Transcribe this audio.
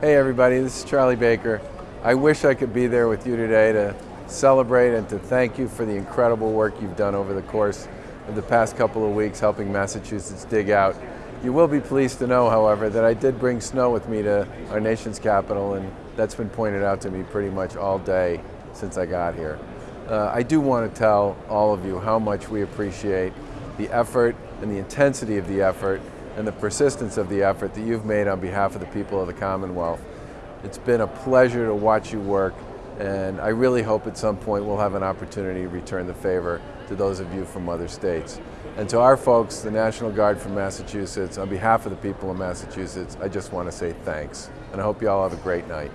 Hey everybody, this is Charlie Baker. I wish I could be there with you today to celebrate and to thank you for the incredible work you've done over the course of the past couple of weeks helping Massachusetts dig out. You will be pleased to know, however, that I did bring snow with me to our nation's capital and that's been pointed out to me pretty much all day since I got here. Uh, I do want to tell all of you how much we appreciate the effort and the intensity of the effort and the persistence of the effort that you've made on behalf of the people of the Commonwealth. It's been a pleasure to watch you work, and I really hope at some point we'll have an opportunity to return the favor to those of you from other states. And to our folks, the National Guard from Massachusetts, on behalf of the people of Massachusetts, I just want to say thanks. And I hope you all have a great night.